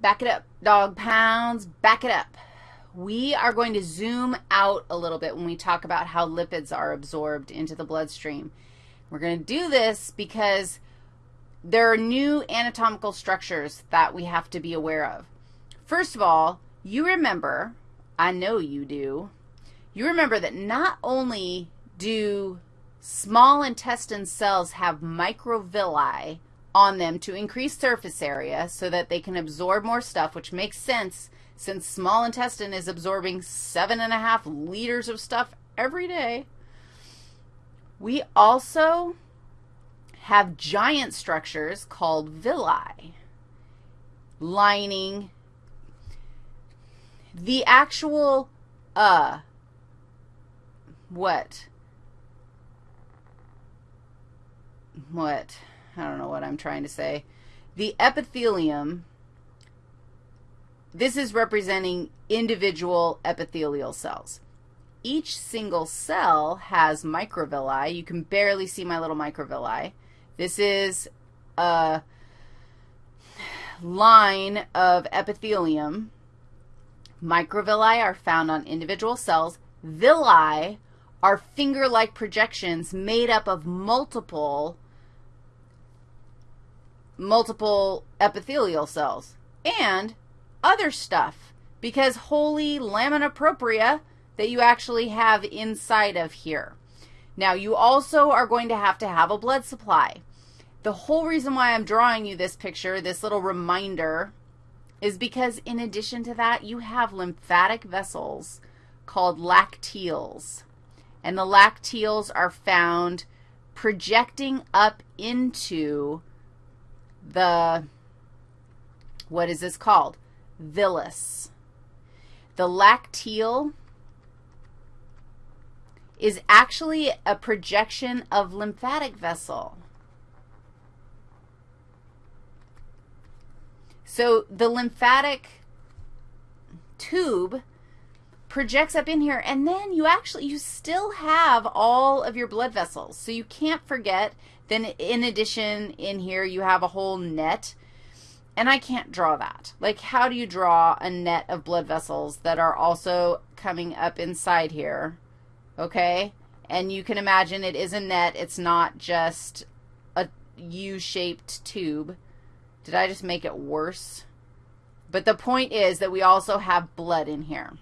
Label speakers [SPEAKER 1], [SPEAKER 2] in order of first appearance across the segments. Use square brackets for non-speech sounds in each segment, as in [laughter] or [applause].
[SPEAKER 1] Back it up, dog pounds, back it up. We are going to zoom out a little bit when we talk about how lipids are absorbed into the bloodstream. We're going to do this because there are new anatomical structures that we have to be aware of. First of all, you remember, I know you do, you remember that not only do small intestine cells have microvilli, on them to increase surface area so that they can absorb more stuff, which makes sense since small intestine is absorbing seven and a half liters of stuff every day. We also have giant structures called villi lining the actual, uh, what? What? I don't know what I'm trying to say. The epithelium, this is representing individual epithelial cells. Each single cell has microvilli. You can barely see my little microvilli. This is a line of epithelium. Microvilli are found on individual cells. Villi are finger-like projections made up of multiple multiple epithelial cells, and other stuff, because holy lamina propria that you actually have inside of here. Now, you also are going to have to have a blood supply. The whole reason why I'm drawing you this picture, this little reminder, is because in addition to that, you have lymphatic vessels called lacteals. And the lacteals are found projecting up into the, what is this called? Villus. The lacteal is actually a projection of lymphatic vessel. So the lymphatic tube projects up in here, and then you actually, you still have all of your blood vessels. So you can't forget then in addition, in here, you have a whole net, and I can't draw that. Like, how do you draw a net of blood vessels that are also coming up inside here, okay? And you can imagine it is a net. It's not just a U-shaped tube. Did I just make it worse? But the point is that we also have blood in here.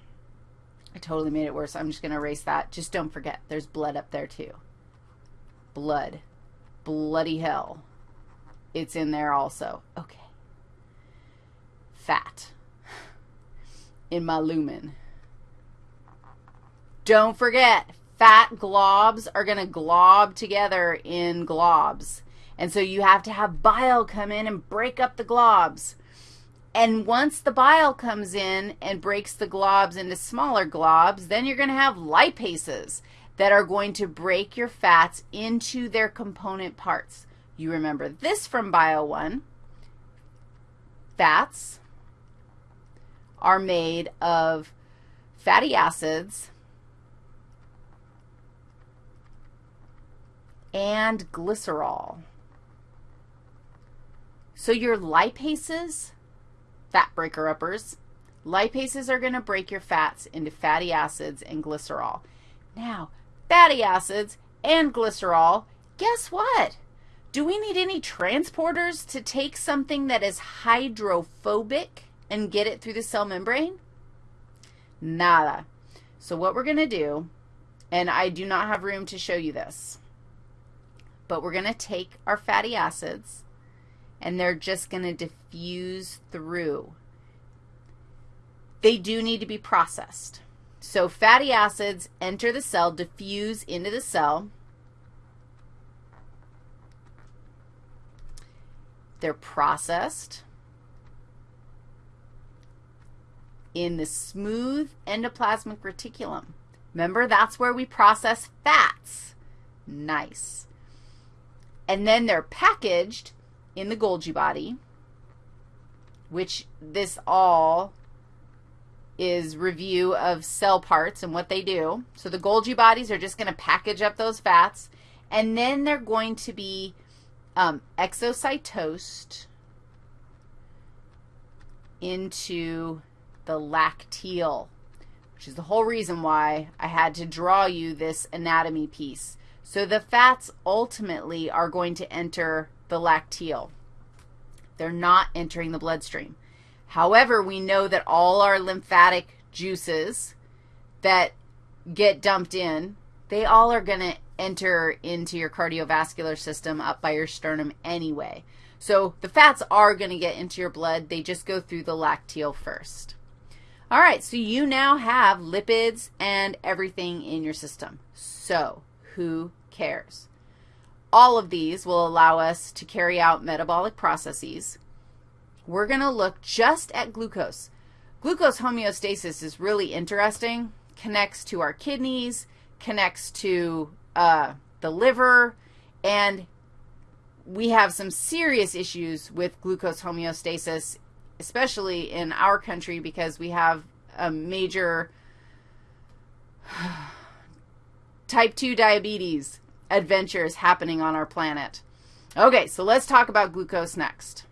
[SPEAKER 1] I totally made it worse. I'm just going to erase that. Just don't forget, there's blood up there too. Blood bloody hell. It's in there also. Okay. Fat [sighs] in my lumen. Don't forget, fat globs are going to glob together in globs. And so you have to have bile come in and break up the globs. And once the bile comes in and breaks the globs into smaller globs, then you're going to have lipases that are going to break your fats into their component parts. You remember this from Bio 1. Fats are made of fatty acids and glycerol. So your lipases, fat breaker uppers, lipases are going to break your fats into fatty acids and glycerol. Now, fatty acids, and glycerol, guess what? Do we need any transporters to take something that is hydrophobic and get it through the cell membrane? Nada. So what we're going to do, and I do not have room to show you this, but we're going to take our fatty acids, and they're just going to diffuse through. They do need to be processed. So fatty acids enter the cell, diffuse into the cell. They're processed in the smooth endoplasmic reticulum. Remember, that's where we process fats. Nice. And then they're packaged in the Golgi body, which this all is review of cell parts and what they do. So the Golgi bodies are just going to package up those fats, and then they're going to be um, exocytosed into the lacteal, which is the whole reason why I had to draw you this anatomy piece. So the fats ultimately are going to enter the lacteal. They're not entering the bloodstream. However, we know that all our lymphatic juices that get dumped in, they all are going to enter into your cardiovascular system up by your sternum anyway. So the fats are going to get into your blood. They just go through the lacteal first. All right, so you now have lipids and everything in your system. So who cares? All of these will allow us to carry out metabolic processes. We're going to look just at glucose. Glucose homeostasis is really interesting, connects to our kidneys, connects to uh, the liver, and we have some serious issues with glucose homeostasis, especially in our country because we have a major [sighs] type 2 diabetes adventures happening on our planet. Okay, so let's talk about glucose next.